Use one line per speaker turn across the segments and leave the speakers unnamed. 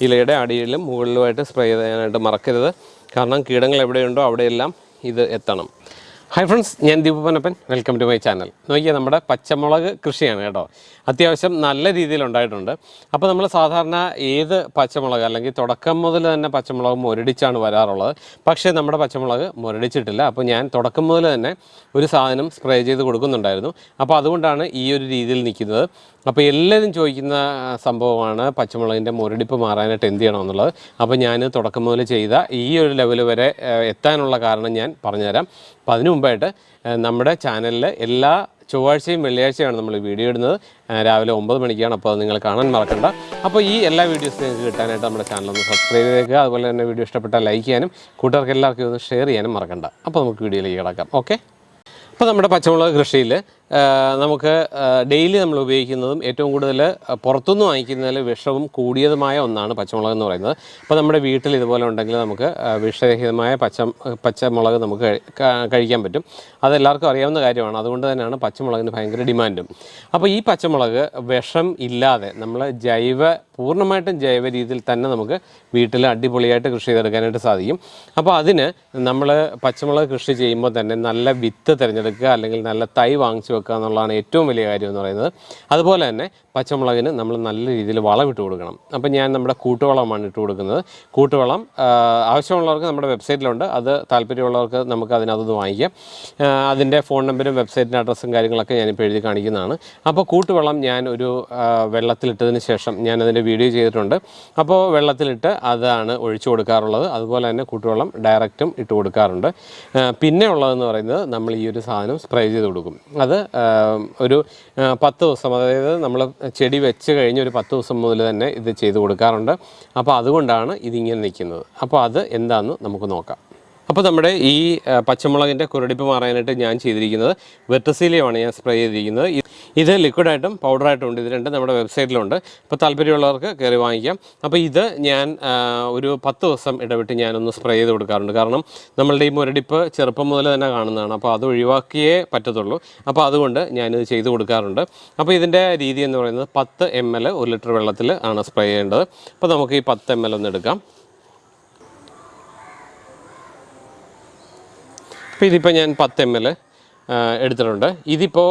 ഇലയുടെ അടിയിലും മുകളിലുമായിട്ട് സ്പ്രേ ചെയ്യാനായിട്ട് മറക്കരുത്. കാരണം കീടങ്ങൾ എവിടെയുണ്ടോ അവിടെയെല്ലാം ഇത് എത്തണം. ഹായ് ഫ്രണ്ട്സ് ഞാൻ ദീപനപ്പൻ വെൽക്കം ടു മൈ ചാനൽ നോക്കിയാൽ നമ്മുടെ പച്ചമുളക് കൃഷിയാണ് കേട്ടോ. അത്യാവശ്യം നല്ല രീതിയിൽ ഉണ്ടായിട്ടുണ്ട്. അപ്പോൾ നമ്മൾ സാധാരണ ഏത് പച്ചമുളക് അല്ലെങ്കിൽ തുടക്കം മുതൽ തന്നെ പച്ചമുളക് മുരടിച്ചാണ് വരാറുള്ളത്. പക്ഷേ നമ്മുടെ പച്ചമുളക് മുരടിച്ചിട്ടില്ല. അപ്പോൾ ഞാൻ തുടക്കം മുതൽ തന്നെ ഒരു സാധനം സ്പ്രേ ചെയ്ത് കൊടുക്കുന്നുണ്ടായിരുന്നു. അപ്പോൾ അതുകൊണ്ടാണ് ഈ ഒരു രീതിയിൽ നിൽക്കുന്നത്. അപ്പോൾ എല്ലാവരും ചോദിക്കുന്ന സംഭവമാണ് പച്ചമുളകിന്റെ മുരടിപ്പ് മാറാനായിട്ട് എന്ത് ചെയ്യണമെന്നുള്ളത്. അപ്പോൾ ഞാൻ തുടക്കം മുതൽ ചെയ്ത ഈ ഒരു ലെവൽ വരെ എത്താനുള്ള കാരണം ഞാൻ പറഞ്ഞുതരാം. അപ്പോൾ അതിനു മുമ്പായിട്ട് നമ്മുടെ ചാനലിൽ എല്ലാ ചൊവ്വാഴ്ചയും വെള്ളിയാഴ്ചയാണ് നമ്മൾ വീഡിയോ ഇടുന്നത്. രാവിലെ ഒമ്പത് മണിക്കാണ് അപ്പോൾ അത് നിങ്ങൾ കാണാൻ മറക്കണ്ട. അപ്പോൾ ഈ എല്ലാ വീഡിയോസും നിങ്ങൾക്ക് കിട്ടാനായിട്ട് നമ്മുടെ ചാനൽ ഒന്ന് സബ്സ്ക്രൈബ് ചെയ്തേക്കുക. അതുപോലെ തന്നെ വീഡിയോ ഇഷ്ടപ്പെട്ടാൽ ലൈക്ക് ചെയ്യാനും കൂട്ടുകാർക്ക് എല്ലാവർക്കും ഒന്ന് ഷെയർ ചെയ്യാനും മറക്കണ്ട. അപ്പോൾ നമുക്ക് വീഡിയോയിലേക്ക് കിടക്കാം. ഓക്കെ? അപ്പോൾ നമ്മുടെ പച്ചമുളക് കൃഷിയിൽ നമുക്ക് ഡെയിലി നമ്മൾ ഉപയോഗിക്കുന്നതും ഏറ്റവും കൂടുതൽ പുറത്തുനിന്ന് വാങ്ങിക്കുന്നതിൽ വിഷവും കൂടിയതുമായ ഒന്നാണ് പച്ചമുളക് എന്ന് പറയുന്നത്. അപ്പോൾ നമ്മുടെ വീട്ടിൽ ഇതുപോലെ ഉണ്ടെങ്കിൽ നമുക്ക് വിഷരഹിതമായ പച്ച പച്ചമുളക് നമുക്ക് കഴിക്കാൻ പറ്റും. അതെല്ലാവർക്കും അറിയാവുന്ന കാര്യമാണ്. അതുകൊണ്ട് തന്നെയാണ് പച്ചമുളകിന് ഭയങ്കര ഡിമാൻഡും. അപ്പോൾ ഈ പച്ചമുളക് വിഷം ഇല്ലാതെ നമ്മൾ ജൈവ പൂർണമായിട്ടും ജൈവ രീതിയിൽ തന്നെ നമുക്ക് വീട്ടിൽ അടിപൊളിയായിട്ട് കൃഷി ചെയ്തെടുക്കാനായിട്ട് സാധിക്കും. അപ്പോൾ അതിന് നമ്മൾ പച്ചമുളക് കൃഷി ചെയ്യുമ്പോൾ തന്നെ നല്ല വിത്ത് തിരഞ്ഞെടുക്കുക അല്ലെങ്കിൽ നല്ല തൈ വാങ്ങിച്ചു വെക്കുക എന്നുള്ളതാണ് ഏറ്റവും വലിയ കാര്യം എന്ന് പറയുന്നത്. അതുപോലെ തന്നെ പച്ചമുളകിന് നമ്മൾ നല്ല രീതിയിൽ വളമിട്ട് കൊടുക്കണം. അപ്പം ഞാൻ നമ്മുടെ കൂട്ടുവളമാണ് ഇട്ട് കൊടുക്കുന്നത്. കൂട്ടുവളം ആവശ്യമുള്ളവർക്ക് നമ്മുടെ വെബ്സൈറ്റിലുണ്ട്. അത് താല്പര്യമുള്ളവർക്ക് നമുക്ക് അതിനകത്ത് വാങ്ങിക്കാം. അതിന്റെ ഫോൺ നമ്പരും വെബ്സൈറ്റിന്റെ അഡ്രസ്സും കാര്യങ്ങളൊക്കെ ഞാനിപ്പോൾ എഴുതി കാണിക്കുന്നതാണ്. അപ്പോൾ കൂട്ടുവളം ഞാൻ ഒരു വെള്ളത്തിലിട്ടതിന് ശേഷം ഞാൻ അതിന്റെ വീഡിയോ ചെയ്തിട്ടുണ്ട്. അപ്പോൾ വെള്ളത്തിലിട്ട് അതാണ് ഒഴിച്ചു കൊടുക്കാറുള്ളത്. അതുപോലെ തന്നെ കൂട്ടുവെള്ളം ഡയറക്റ്റും ഇട്ട് കൊടുക്കാറുണ്ട്. പിന്നെ ഉള്ളതെന്ന് പറയുന്നത് നമ്മൾ ഈ ഒരു സാധനം സ്പ്രേ ചെയ്ത് കൊടുക്കും. അത് ഒരു പത്ത് ദിവസം അതായത് നമ്മൾ ചെടി വെച്ച് കഴിഞ്ഞ് ഒരു പത്ത് ദിവസം മുതൽ തന്നെ ഇത് ചെയ്ത് കൊടുക്കാറുണ്ട്. അപ്പോൾ അതുകൊണ്ടാണ് ഇതിങ്ങനെ നിൽക്കുന്നത്. അപ്പോൾ അത് എന്താണെന്ന് നമുക്ക് നോക്കാം. അപ്പോൾ നമ്മുടെ ഈ പച്ചമുളകിന്റെ കുരടിപ്പ് മാറാനായിട്ട് ഞാൻ ചെയ്തിരിക്കുന്നത് വെട്ടസീലയുമാണ് ഞാൻ സ്പ്രേ ചെയ്തിരിക്കുന്നത്. ഇത് ലിക്വിഡായിട്ടും പൗഡറായിട്ടും ഉണ്ട്. ഇത് രണ്ടും നമ്മുടെ വെബ്സൈറ്റിലുണ്ട് ഇപ്പോൾ താല്പര്യമുള്ളവർക്ക് കയറി വാങ്ങിക്കാം. അപ്പോൾ ഇത് ഞാൻ ഒരു പത്ത് ദിവസം ഇടവിട്ട് ഞാനൊന്ന് സ്പ്രേ ചെയ്ത് കൊടുക്കാറുണ്ട്. കാരണം നമ്മളുടെ ഈ മുരടിപ്പ് ചെറുപ്പം മുതൽ തന്നെ കാണുന്നതാണ്. അപ്പോൾ അത് ഒഴിവാക്കിയേ പറ്റത്തുള്ളൂ. അപ്പോൾ അതുകൊണ്ട് ഞാനിത് ചെയ്ത് കൊടുക്കാറുണ്ട്. അപ്പോൾ ഇതിന്റെ രീതി എന്ന് പറയുന്നത് പത്ത് എം എൽ ഒരു ലിറ്റർ വെള്ളത്തിൽ ആണ് സ്പ്രേ ചെയ്യേണ്ടത്. അപ്പോൾ നമുക്ക് ഈ പത്ത് എം എൽ ഒന്ന് എടുക്കാം. അപ്പോൾ ഇതിപ്പോൾ ഞാൻ പത്ത് എം എൽ എടുത്തിട്ടുണ്ട്. ഇതിപ്പോൾ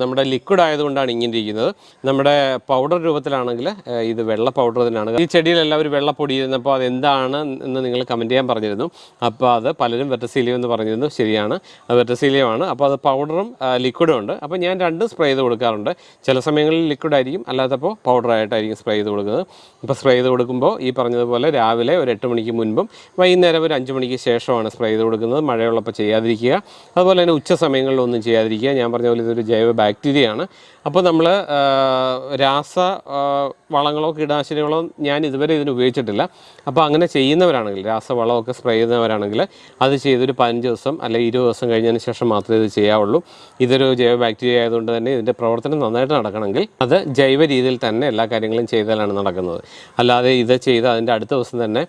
നമ്മുടെ ലിക്വിഡ് ആയതുകൊണ്ടാണ് ഇങ്ങനെ ഇരിക്കുന്നത്. നമ്മുടെ പൗഡർ രൂപത്തിലാണെങ്കിൽ ഇത് വെള്ള പൗഡർ തന്നെയാണ്. ഈ ചെടിയിലെല്ലാം ഒരു വെള്ളപ്പൊടി ഇരുന്നപ്പോൾ അത് എന്താണ് എന്ന് നിങ്ങൾ കമന്റ് ചെയ്യാൻ പറഞ്ഞിരുന്നു. അപ്പോൾ അത് പലരും വെറ്റസീലിയം എന്ന് പറഞ്ഞിരുന്നു. ശരിയാണ്. അത് വെറ്റസീലിയമാണ്. അപ്പോൾ അത് പൗഡറും ലിക്വിഡും ഉണ്ട്. അപ്പോൾ ഞാൻ രണ്ടും സ്പ്രേ ചെയ്ത് കൊടുക്കാറുണ്ട്. ചില സമയങ്ങളിൽ ലിക്വിഡ് ആയിരിക്കും. അല്ലാത്തപ്പോൾ പൗഡറായിട്ടായിരിക്കും സ്പ്രേ ചെയ്ത് കൊടുക്കുന്നത്. ഇപ്പോൾ സ്പ്രേ ചെയ്ത് കൊടുക്കുമ്പോൾ ഈ പറഞ്ഞതുപോലെ രാവിലെ ഒരു എട്ട് മണിക്ക് മുൻപും വൈകുന്നേരം ഒരു അഞ്ച് മണിക്ക് ശേഷമാണ് സ്പ്രേ ചെയ്ത് കൊടുക്കുന്നത്. മഴയുള്ളപ്പോൾ ചെയ്യാതിരിക്കുക. അതുപോലെ തന്നെ ഉച്ച സമയങ്ങളിൽ ഒന്നും ചെയ്യാതിരിക്കുക. ഞാൻ പറഞ്ഞ പോലെ ഇതൊരു ജൈവ ബാക്ടീരിയയാണ്. അപ്പോൾ നമ്മൾ രാസ വളങ്ങളോ കീടനാശിനികളോ ഞാൻ ഇതുവരെ ഇതിന് ഉപയോഗിച്ചിട്ടില്ല. അപ്പോൾ അങ്ങനെ ചെയ്യുന്നവരാണെങ്കിൽ രാസവളമൊക്കെ സ്പ്രേ ചെയ്യുന്നവരാണെങ്കിൽ അത് ചെയ്തൊരു പതിനഞ്ച് ദിവസം അല്ലെങ്കിൽ ഇരുപത് ദിവസം കഴിഞ്ഞതിന് ശേഷം മാത്രമേ ഇത് ചെയ്യാവുള്ളൂ. ഇതൊരു ജൈവ ബാക്ടീരിയ ആയതുകൊണ്ട് തന്നെ ഇതിന്റെ പ്രവർത്തനം നന്നായിട്ട് നടക്കണമെങ്കിൽ അത് ജൈവ രീതിയിൽ തന്നെ എല്ലാ കാര്യങ്ങളും ചെയ്താലാണ് നടക്കുന്നത്. അല്ലാതെ ഇത് ചെയ്ത് അതിന്റെ അടുത്ത ദിവസം തന്നെ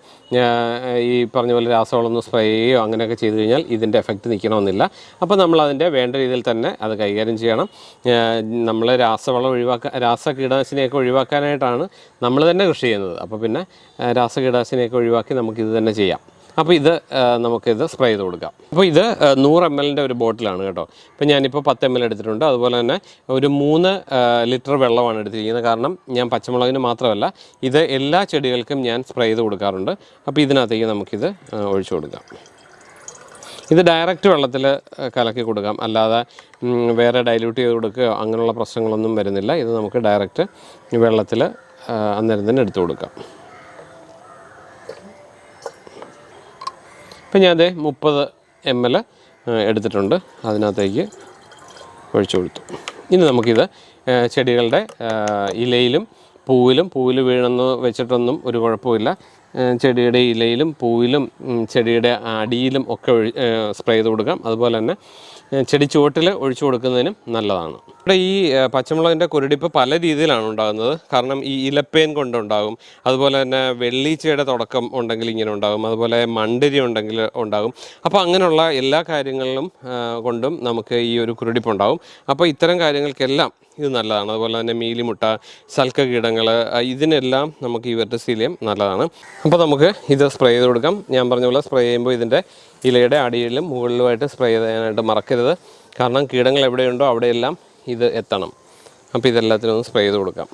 ഈ പറഞ്ഞ പോലെ രാസവളമൊന്നും സ്പ്രേ ചെയ്യുകയോ അങ്ങനെയൊക്കെ ചെയ്തു കഴിഞ്ഞാൽ ഇതിന്റെ എഫക്റ്റ് നിൽക്കണമെന്നില്ല അപ്പോൾ നമ്മൾ അതിന്റെ വേണ്ട രീതിയിൽ തന്നെ അത് കൈകാര്യം ചെയ്യണം. നമ്മൾ രാസവളം ഒഴിവാക്കാൻ രാസ കീടനാശിനിയൊക്കെ ഒഴിവാക്കാനായിട്ടാണ് നമ്മൾ തന്നെ കൃഷി ചെയ്യുന്നത്. അപ്പോൾ പിന്നെ രാസകീടാശിനിയൊക്കെ ഒഴിവാക്കി നമുക്കിത് തന്നെ ചെയ്യാം. അപ്പോൾ ഇത് നമുക്കിത് സ്പ്രേ ചെയ്ത് കൊടുക്കാം. അപ്പോൾ ഇത് നൂറ് എം എല്ലിന്റെ ഒരു ബോട്ടിലാണ് കേട്ടോ. ഇപ്പോൾ ഞാനിപ്പോൾ പത്ത് എം എൽ എടുത്തിട്ടുണ്ട്. അതുപോലെ തന്നെ ഒരു മൂന്ന് ലിറ്റർ വെള്ളമാണ് എടുത്തിരിക്കുന്നത്. കാരണം ഞാൻ പച്ചമുളകിന് മാത്രമല്ല ഇത് എല്ലാ ചെടികൾക്കും ഞാൻ സ്പ്രേ ചെയ്ത് കൊടുക്കാറുണ്ട്. അപ്പോൾ ഇതിനകത്തേക്ക് നമുക്കിത് ഒഴിച്ചു കൊടുക്കാം. ഇത് ഡയറക്റ്റ് വെള്ളത്തിൽ കലക്കി കൊടുക്കാം. അല്ലാതെ വേറെ ഡൈല്യൂട്ട് ചെയ്ത് കൊടുക്കുകയോ അങ്ങനെയുള്ള പ്രശ്നങ്ങളൊന്നും വരുന്നില്ല. ഇത് നമുക്ക് ഡയറക്റ്റ് വെള്ളത്തിൽ അന്നേരം തന്നെ എടുത്തു കൊടുക്കാം. ഇപ്പം ഞാൻ അതേ മുപ്പത് എം എൽ എടുത്തിട്ടുണ്ട്. അതിനകത്തേക്ക് ഒഴിച്ചു കൊടുത്തു. ഇനി നമുക്കിത് ചെടികളുടെ ഇലയിലും പൂവിലും പൂവിൽ വീണെന്ന് വെച്ചിട്ടൊന്നും ഒരു കുഴപ്പമില്ല. ചെടിയുടെ ഇലയിലും പൂവിലും ചെടിയുടെ അടിയിലും ഒക്കെ സ്പ്രേ ചെയ്ത് കൊടുക്കാം. അതുപോലെ തന്നെ ചെടി ചുവട്ടിൽ ഒഴിച്ചു കൊടുക്കുന്നതിനും നല്ലതാണ്. ഇവിടെ ഈ പച്ചമുളകിന്റെ കുരുടിപ്പ് പല രീതിയിലാണ് ഉണ്ടാകുന്നത്. കാരണം ഈ ഇലപ്പേൻ കൊണ്ടുണ്ടാകും അതുപോലെ തന്നെ വെള്ളീച്ചയുടെ തുടക്കം ഉണ്ടെങ്കിൽ ഇങ്ങനെ ഉണ്ടാകും. അതുപോലെ മണ്ടിരി ഉണ്ടെങ്കിൽ ഉണ്ടാകും. അപ്പോൾ അങ്ങനെയുള്ള എല്ലാ കാര്യങ്ങളിലും കൊണ്ടും നമുക്ക് ഈ ഒരു കുരുടിപ്പ് ഉണ്ടാകും. അപ്പോൾ ഇത്തരം കാര്യങ്ങൾക്കെല്ലാം ഇത് നല്ലതാണ്. അതുപോലെ തന്നെ മീലിമുട്ട ശൽക്ക കീടങ്ങൾ ഇതിനെല്ലാം നമുക്ക് ഈ വെർട്ടിസീലിയം നല്ലതാണ്. അപ്പോൾ നമുക്ക് ഇത് സ്പ്രേ ചെയ്ത് കൊടുക്കാം. ഞാൻ പറഞ്ഞ പോലെ സ്പ്രേ ചെയ്യുമ്പോൾ ഇതിന്റെ ഇലയുടെ അടിയിലും മുകളിലുമായിട്ട് സ്പ്രേ ചെയ്യാനായിട്ട് മറക്കരുത്. കാരണം കീടങ്ങൾ എവിടെയുണ്ടോ അവിടെയെല്ലാം ഇത് എത്തണം. അപ്പോൾ ഇതെല്ലാത്തിനും ഒന്ന് സ്പ്രേ ചെയ്ത് കൊടുക്കാം.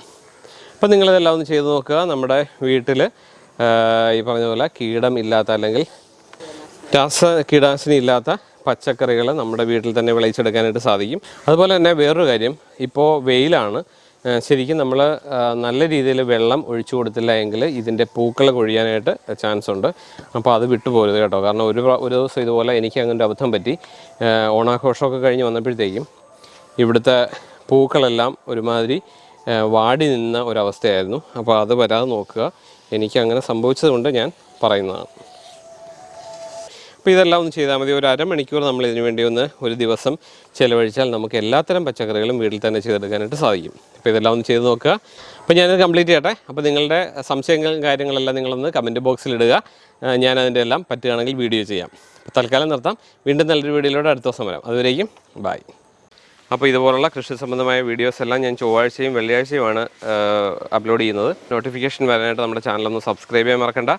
അപ്പോൾ നിങ്ങളിതെല്ലാം ഒന്ന് ചെയ്ത് നോക്കുക. നമ്മുടെ വീട്ടിൽ ഈ പറഞ്ഞ പോലെ കീടം ഇല്ലാത്ത അല്ലെങ്കിൽ രാസ കീടാശിനി ഇല്ലാത്ത പച്ചക്കറികൾ നമ്മുടെ വീട്ടിൽ തന്നെ വിളയിച്ചെടുക്കാനായിട്ട് സാധിക്കും. അതുപോലെ തന്നെ വേറൊരു കാര്യം ഇപ്പോൾ വെയിലാണ്. ശരിക്കും നമ്മൾ നല്ല രീതിയിൽ വെള്ളം ഒഴിച്ചു കൊടുത്തില്ല എങ്കിൽ ഇതിന്റെ പൂക്കൾ കൊഴിയാനായിട്ട് ചാൻസ് ഉണ്ട് അപ്പോൾ അത് വിട്ടുപോകരുത് കേട്ടോ. കാരണം ഒരു ഒരു ദിവസം ഇതുപോലെ എനിക്ക് അങ്ങനെ ഒരു അബദ്ധം പറ്റി. ഓണാഘോഷമൊക്കെ കഴിഞ്ഞ് വന്നപ്പോഴത്തേക്കും ഇവിടുത്തെ പൂക്കളെല്ലാം ഒരുമാതിരി വാടി നിന്ന ഒരവസ്ഥയായിരുന്നു. അപ്പോൾ അത് വരാതെ നോക്കുക. എനിക്ക് അങ്ങനെ സംഭവിച്ചതുകൊണ്ട് ഞാൻ പറയുന്നതാണ്. അപ്പോൾ ഇതെല്ലാം ഒന്ന് ചെയ്താൽ മതി. ഒരു അരമണിക്കൂർ നമ്മൾ ഇതിനു വേണ്ടി ഒന്ന് ഒരു ദിവസം ചിലവഴിച്ചാൽ നമുക്ക് എല്ലാത്തരം പച്ചക്കറികളും വീട്ടിൽ തന്നെ ചെയ്തെടുക്കാനായിട്ട് സാധിക്കും. അപ്പോൾ ഇതെല്ലാം ഒന്ന് ചെയ്ത് നോക്കുക. അപ്പോൾ ഞാനത് കംപ്ലീറ്റ് ചെയ്യട്ടെ. അപ്പോൾ നിങ്ങളുടെ സംശയങ്ങളും കാര്യങ്ങളെല്ലാം നിങ്ങളൊന്ന് കമന്റ് ബോക്സിൽ ഇടുക. ഞാനതിന്റെ ഞാൻ അതിന്റെ എല്ലാം പറ്റുകയാണെങ്കിൽ വീഡിയോ ചെയ്യാം. അപ്പോൾ തൽക്കാലം നിർത്താം. വീണ്ടും നല്ലൊരു വീഡിയോയിലൂടെ അടുത്ത ദിവസം വരാം. അതുവരേക്കും ബായ് അപ്പോൾ ഇതുപോലുള്ള കൃഷി സംബന്ധമായ വീഡിയോസ് എല്ലാം ഞാൻ ചൊവ്വാഴ്ചയും വെള്ളിയാഴ്ചയുമാണ് അപ്ലോഡ് ചെയ്യുന്നത്. നോട്ടിഫിക്കേഷൻ വരാനായിട്ട് നമ്മുടെ ചാനലൊന്ന് സബ്സ്ക്രൈബ് ചെയ്യാൻ മറക്കണ്ട.